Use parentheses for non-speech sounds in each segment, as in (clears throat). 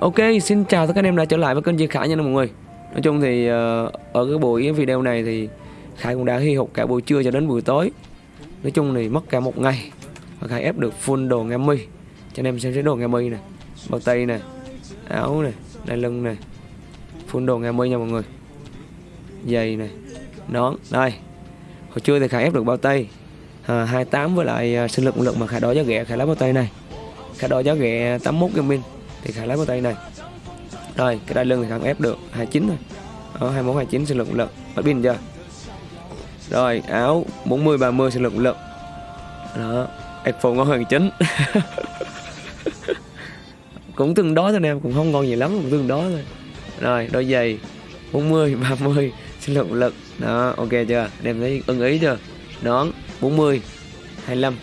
Ok, xin chào tất cả anh em đã trở lại với kênh Duy Khải nha mọi người. Nói chung thì ờ, ở cái buổi video này thì Khải cũng đã hy hục cả buổi trưa cho đến buổi tối. Nói chung thì mất cả một ngày Và Khải ép được full đồ nghe mi. Cho anh em xem xét đồ nghe mi nè Bao tay nè, áo nè, đai lưng nè. Full đồ nghe mi nha mọi người. Giày nè, nón, đây. Hồi trưa thì Khải ép được bao tay. Ờ, à, 28 với lại ờ, sinh lực lực mà Khải đo giá ghẹ Khải lấy bao tay này. Khải đo giá ghẹ 81 gaming thì khả lấy bao tay này. Rồi, cái đai lưng thì Khải ép được 29 thôi. Đó 21 29 sinh lực lực. Bắt pin chưa? Rồi, áo 40 30 sinh lực lực. Đó iPhone ngon hơn chính (laughs) cũng tương đối thôi em cũng không ngon gì lắm, cũng tương đối thôi. Rồi, đôi giày 40 30 sinh lực lực. Đó, ok chưa? Anh em thấy ưng ý chưa? Nón 40 25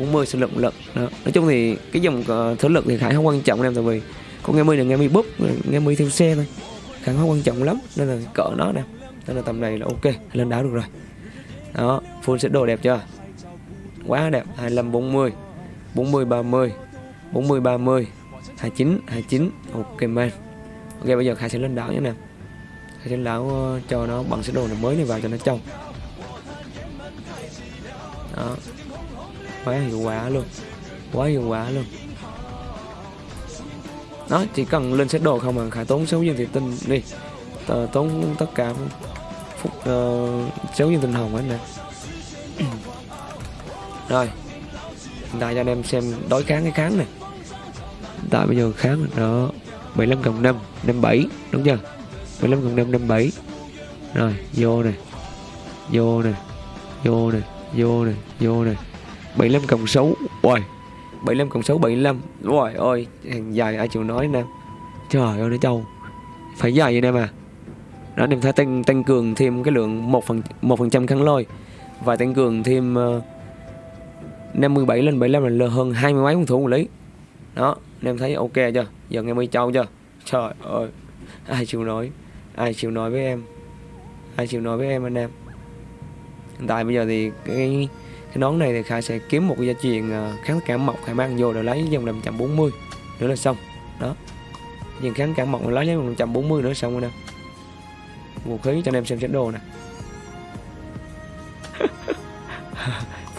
40 sinh lực lực đó. nói chung thì cái dòng ờ, uh, thể lực thì khải không quan trọng em tại vì con nghe mi là nghe mi búp nghe mi theo xe thôi. Khải không quan trọng lắm nên là cỡ nó nè. Nên là tầm này là ok lên đảo được rồi. Đó full set đồ đẹp chưa? Quá đẹp 25 40 40 30 40 30 29 29 ok man. Ok bây giờ khải sẽ lên đảo nhé nè. Khải sẽ lên đảo ờ, cho nó bằng set đồ này mới này vào cho nó trong. Đó quá hiệu quả luôn. Quá hiệu quả luôn. Đó chỉ cần lên xét đồ không mà khải tốn số viên thị tinh đi. Tờ, tốn tất cả phút sáu uh, viên tinh hồng hết nè. (clears throat) Rồi. Hiện tại cho anh em xem đối kháng cái kháng này tại bây giờ kháng đó 75 cộng 5 57 đúng chưa? 75 cộng 5 57 rồi vô này vô này vô này vô này vô này 75 cộng 6 Ôi 75 cộng 6 75 Rồi ơi Hàng dài ai chịu nói nè. Trời ơi nó trâu Phải dài vậy nè mà. Đó em thấy tăng, tăng cường thêm cái lượng 1 phần, 1 phần trăm kháng lôi. Và tăng cường thêm ờ, uh, 57 lên 75 là hơn 20 mấy con thủ một lý. Đó em thấy ok chưa? Giờ nghe mới trâu chưa? Trời ơi Ai chịu nói? Ai chịu nói với em? Ai chịu nói với em anh em? Hiện tại bây giờ thì cái cái nón này thì Khải sẽ kiếm một cái gia truyền ờ, kháng cảm mộc. Khải mang vô rồi lấy dòng 540 nữa là xong. Đó. Nhưng kháng cảm mộc lấy dòng 540 nữa xong rồi nè. Vũ khí cho anh em xem xét đồ nè. (laughs)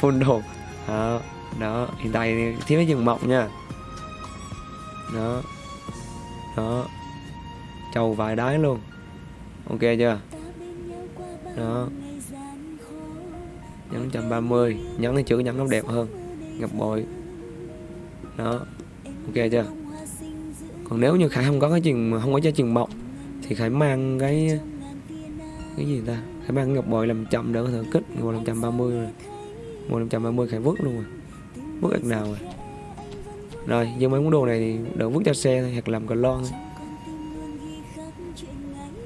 Full đồ. Đó, đó. Hiện tại thiếu cái dừng mọc nha. Đó. Đó. Trầu vài đáy luôn. Ok chưa? Đó nhấn 130 nhấn cái chữ nhấn nó đẹp hơn. Ngập bội. Đó. Ok chưa? Còn nếu như khải không có cái chừng không có cho chừng bọc thì khải mang cái cái gì ta? Khải mang ngọc bội làm chậm đỡ có thể kích ngọc bội 530 rồi. Ngọc 530 khải vứt luôn rồi. Vứt ạc nào rồi? Rồi, nhưng mấy món đồ này thì đỡ vứt cho xe thôi, hoặc làm cờ lon thôi.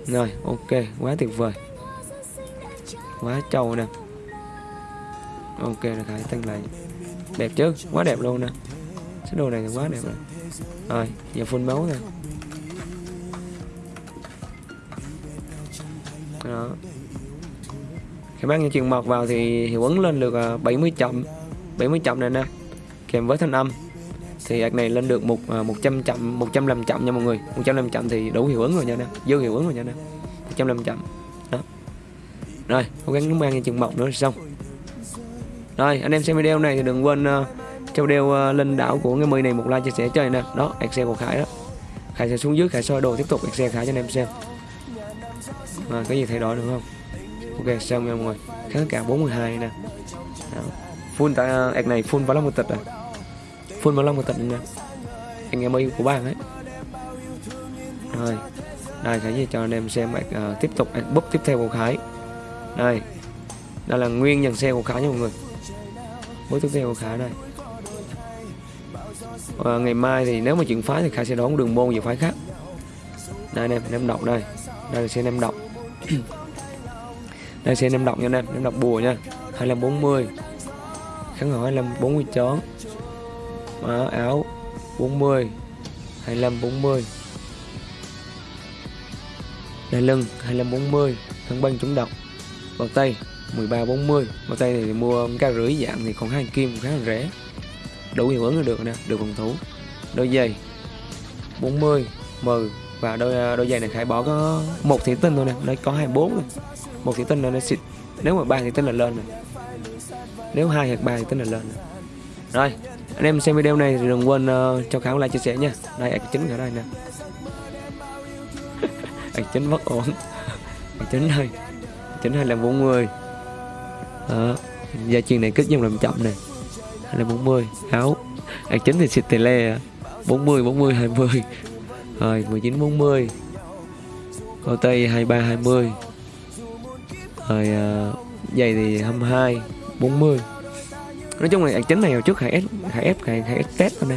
Rồi, ok. Quá tuyệt vời. Quá trâu nè ok là khải tăng lại đẹp chứ? Quá đẹp luôn nè. Cái đồ này thì quá đẹp rồi. Rồi giờ phun máu nè. Đó. Khi bác những truyền mọt vào thì hiệu ứng lên được à, 70 chậm. 70 chậm này nè. Kèm với thanh âm. Thì ạc này lên được một à, một trăm chậm 105 chậm nha mọi người. 105 chậm thì đủ hiệu ứng rồi nha nè. Dư hiệu ứng rồi nha nè. 105 chậm. Đó. Rồi cố gắng mang những chuyện mọc nữa xong rồi anh em xem video này thì đừng quên uh, cho video ờ, uh, lên đảo của cái mì này một like chia sẻ cho anh nè đó excel của khải đó. Khải sẽ xuống dưới khải soi đồ tiếp tục excel khải cho anh em xem. À, có gì thay đổi được không? Ok xong nha mọi người. Kháng cả 42 nè. Đó. full tại uh, này full vào lắm một tịch rồi full vào lắm một tịch nè. Anh em ơi của bạn ấy. Rồi đây khải gì cho anh em xem uh, tiếp tục búp tiếp theo của khải. Đây đây là nguyên dàn xe của khải nha mọi người bước tiếp theo của Khả đây. À, ngày mai thì nếu mà chuyển phái thì Khả sẽ đón đường môn về phái khác. Đây anh em em đọc đây. Đây là xem em đọc đây xem em đọc nha anh em. Em đọc bùa nha. 2540 kháng hỏi 25 40 chón. Đó, áo 40 25 40 đai lưng 25 40 kháng băng chống độc. Vào tay. 13 40 bao tay thì mua cái rưỡi dạng thì còn hai kim khá là rẻ. Đủ hiệu ứng là được nè được phòng thủ. Đôi giày 40 10 và đôi à, đôi giày này khải bỏ có một thị tinh thôi nè nó có 24 rồi một thị tinh là nó xịt. Nếu mà ba thị tinh là lên rồi nếu hai hoặc ba thị tinh là lên rồi, rồi anh em xem video này thì đừng quên uh, cho khải like chia sẻ nha. Đây ạc chính ở đây nè. (laughs) Ạc chính bất ổn. Ạc chính đây chính hay là 40 đó. Gia chuyên này kích dùng làm chậm này hay là 40 áo. Ạc chính thì xịt tề le 40 40 20 rồi 19 40 Cô Tây 23 20 Rồi uh, giày thì 22 40 Nói chung là ạc chính này hồi trước Khải ép Khải ép Khải, Khải ép test thôi nè.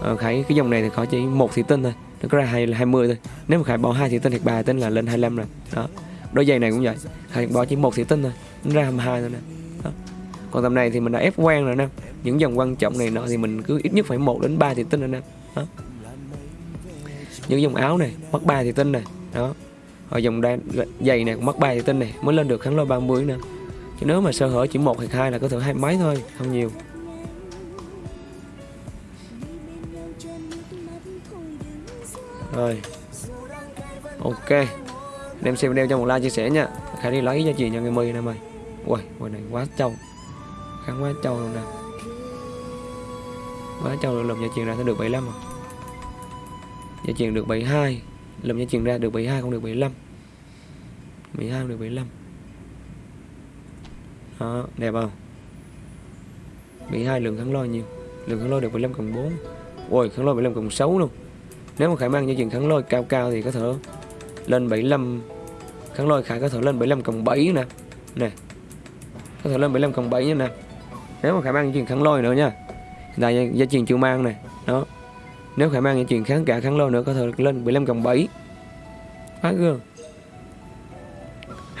Ờ, Khải cái dòng này thì có chỉ một thị tinh thôi. Nó có ra 20 thôi. Nếu mà Khải bỏ hai thị tinh thì ba thị tinh là lên 25 rồi. Đó. Đôi giày này cũng vậy. Khải bỏ chỉ một thị tinh thôi. Nó ra 22 thôi nè. Đó. Còn tầm này thì mình đã ép quen rồi nè. Những dòng quan trọng này nọ thì mình cứ ít nhất phải một đến 3 thì tinh rồi nè. Đó. Những dòng áo này mất 3 thì tinh này đó. Rồi dòng đai, giày này cũng mất 3 thì tinh này mới lên được kháng lôi 30 nè. Chứ nếu mà sơ hở chỉ một hoặc hai là có thể hai mấy thôi không nhiều. Rồi. Ok. Đem xem video cho một like chia sẻ nha khải đi lấy cho chị cho người mi nè mày ui quầy này quá trâu kháng quá trâu luôn nè quá trâu được lồng giá trị ra sẽ được 75 rồi Gia truyền được 72 Lùm gia truyền ra được 72 không được 75 12 không được 75 Đó đẹp không 72 lượng kháng lôi nhiều Lượng kháng lôi được 75 cộng 4 Ôi kháng lôi 75 cộng 6 luôn Nếu mà Khải mang gia truyền kháng lôi cao cao thì có thể lên 75 Kháng lôi Khải có thể lên 75 cộng 7 nè. Nè. Có thể lên 75 cộng 7 nè. Nếu mà khả mang chuyện kháng lôi nữa nha. Là tại gia truyền chưa mang này Đó. Nếu khả mang chuyện kháng cả kháng lôi nữa có thể lên 15 cộng 7 Quá gương (laughs)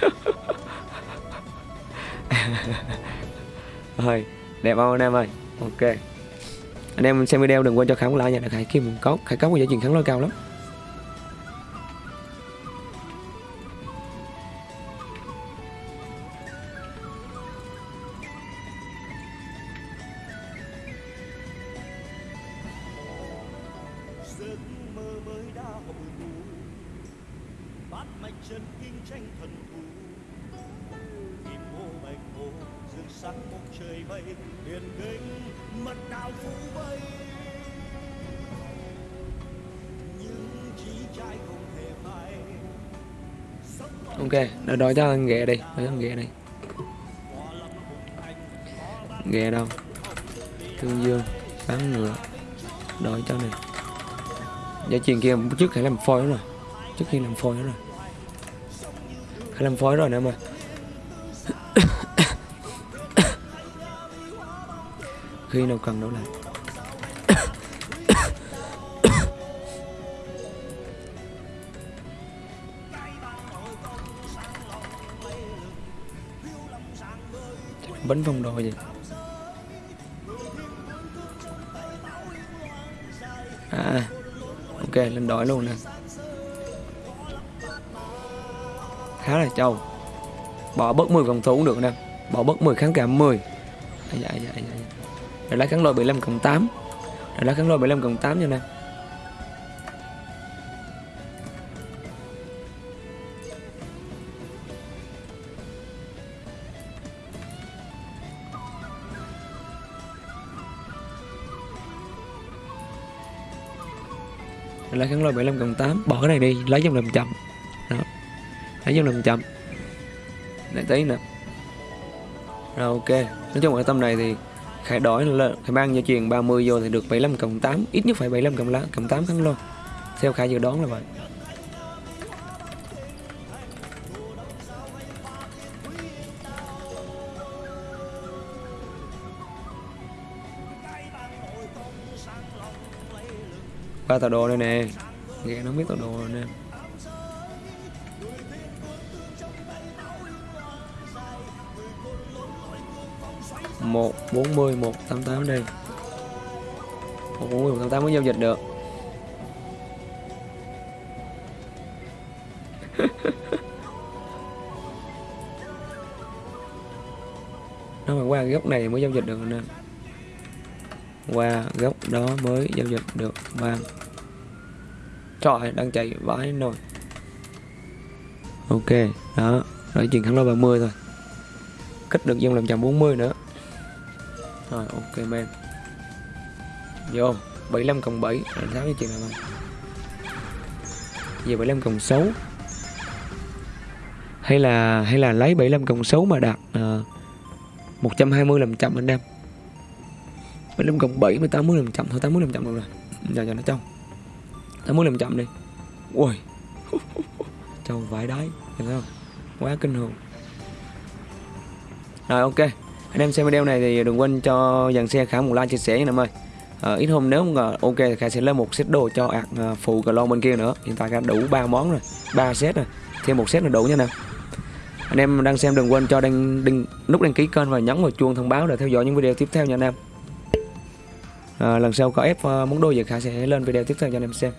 thôi Đẹp không anh em ơi? Ok. Anh em xem video đừng quên cho khám lại nha. Khải kim mình có, Khải có một giá chuyện kháng lôi cao lắm. Tranh thần thù kim ô bạch hồ dương sáng một trời mây hiền nghênh mật đạo phú bay. Nhưng chỉ trai không hề phai ok nó đói cho anh ghẹ đi. Cho anh ghẹ đi. Ghẹ đâu? thương dương bán ngựa. Đói cho này. Giá truyền kia trước phải làm phôi đó rồi. Trước khi làm phôi đó rồi phải làm phối rồi nè mà. (coughs) Khi nào cần đâu lại. (coughs) Bánh vòng đồ gì à ok, lên đổi luôn nè. Khá là trâu. Bỏ bớt 10 phòng thủ cũng được nè. Bỏ bớt 10 kháng cảm 10 dạ, dạ, dạ, dạ. để lá kháng lôi 75 cộng 8 để lá kháng lôi 75 cộng 8 nha nè. Lấy kháng lôi 75 cộng 8 bỏ cái này đi lấy trong làm chậm đó lấy trong làm chậm để tí nữa. Rồi, ok. Nói chung ở tâm này thì khai đổi là khai mang gia truyền 30 vô thì được 75 cộng 8 ít nhất phải 75 cộng lá, cộng 8 thắng luôn. Theo khai dự đoán là vậy. Ba tàu đồ đây nè. Nghe nó biết tàu đồ rồi nè. 140 188 đi 140 188 mới giao dịch được. (laughs) Nó phải qua góc này mới giao dịch được nè. Qua góc đó mới giao dịch được bang trời, đang chạy vãi nồi. Ok, đó rồi chuyển thẳng lô 30 thôi. Kích được dân làm chậm 40 nữa rồi ok men. Vô 75 cộng 7 là 6 cái chị nào không giờ 75 cộng 6 hay là hay là lấy 75 cộng 6 mà đặt uh, 120 làm chậm anh em. 75 cộng 7 với 80 làm chậm. Thôi 80 làm chậm được rồi. Giờ cho nó trong 80 làm chậm đi. Ui. (laughs) Trâu vải đáy thấy không? Quá kinh hồn. Rồi ok anh em xem video này thì đừng quên cho dàn xe khả một like chia sẻ nha em ơi. À, ít hôm nếu mà ok thì khả sẽ lên một set đồ cho ạc à, ờ, phụ cờ lon bên kia nữa. Hiện tại khả đủ ba món rồi ba set rồi thêm một set là đủ nha nè. Anh em đang xem đừng quên cho đăng, đăng nút đăng ký kênh và nhấn vào chuông thông báo để theo dõi những video tiếp theo nha anh em. À, lần sau có ép uh, món đồ gì khả sẽ lên video tiếp theo cho anh em xem.